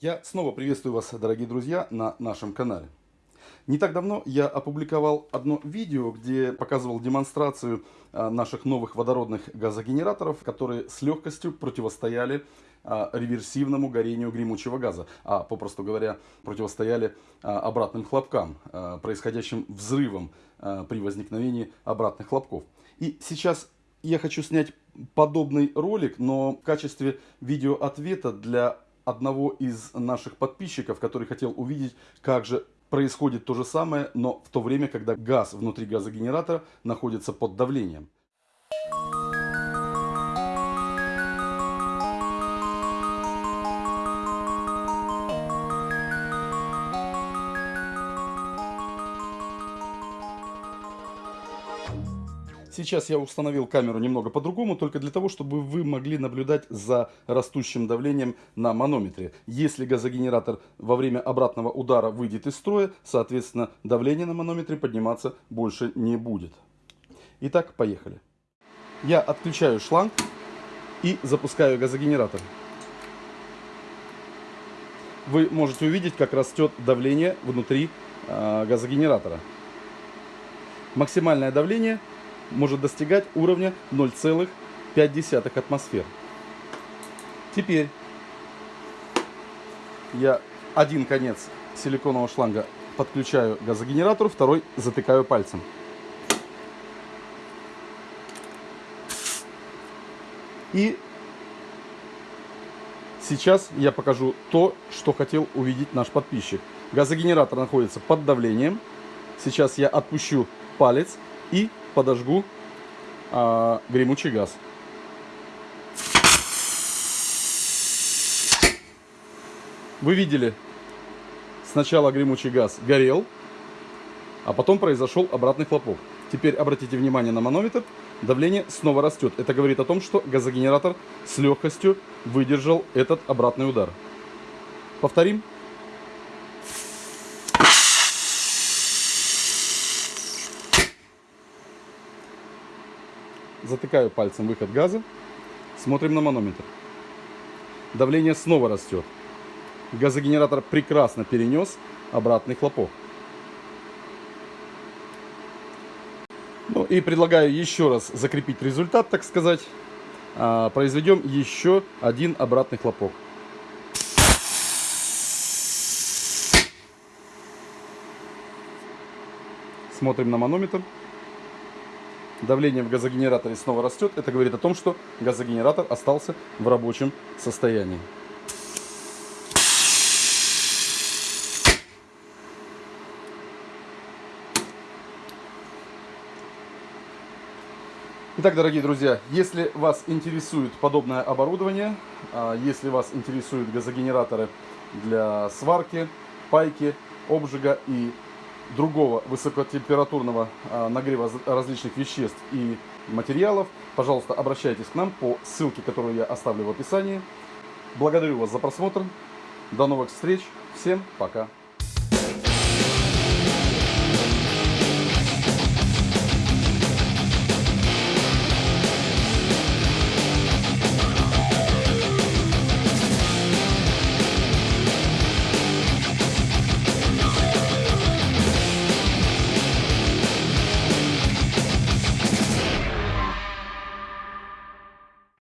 Я снова приветствую вас, дорогие друзья, на нашем канале. Не так давно я опубликовал одно видео, где показывал демонстрацию а, наших новых водородных газогенераторов, которые с легкостью противостояли а, реверсивному горению гремучего газа, а попросту говоря, противостояли а, обратным хлопкам, происходящим взрывам при возникновении обратных хлопков. И сейчас я хочу снять подобный ролик, но в качестве видеоответа для одного из наших подписчиков, который хотел увидеть, как же происходит то же самое, но в то время, когда газ внутри газогенератора находится под давлением. Сейчас я установил камеру немного по-другому, только для того, чтобы вы могли наблюдать за растущим давлением на манометре. Если газогенератор во время обратного удара выйдет из строя, соответственно, давление на манометре подниматься больше не будет. Итак, поехали. Я отключаю шланг и запускаю газогенератор. Вы можете увидеть, как растет давление внутри э, газогенератора. Максимальное давление может достигать уровня 0,5 атмосфер. Теперь я один конец силиконового шланга подключаю к газогенератору, второй затыкаю пальцем. И сейчас я покажу то, что хотел увидеть наш подписчик. Газогенератор находится под давлением. Сейчас я отпущу палец и подожгу а, гремучий газ. Вы видели, сначала гремучий газ горел, а потом произошел обратный хлопок. Теперь обратите внимание на манометр, давление снова растет. Это говорит о том, что газогенератор с легкостью выдержал этот обратный удар. Повторим. Затыкаю пальцем выход газа. Смотрим на манометр. Давление снова растет. Газогенератор прекрасно перенес обратный хлопок. Ну и предлагаю еще раз закрепить результат, так сказать. А, произведем еще один обратный хлопок. Смотрим на манометр. Давление в газогенераторе снова растет. Это говорит о том, что газогенератор остался в рабочем состоянии. Итак, дорогие друзья, если вас интересует подобное оборудование, а, если вас интересуют газогенераторы для сварки, пайки, обжига и другого высокотемпературного а, нагрева различных веществ и материалов, пожалуйста, обращайтесь к нам по ссылке, которую я оставлю в описании. Благодарю вас за просмотр. До новых встреч. Всем пока.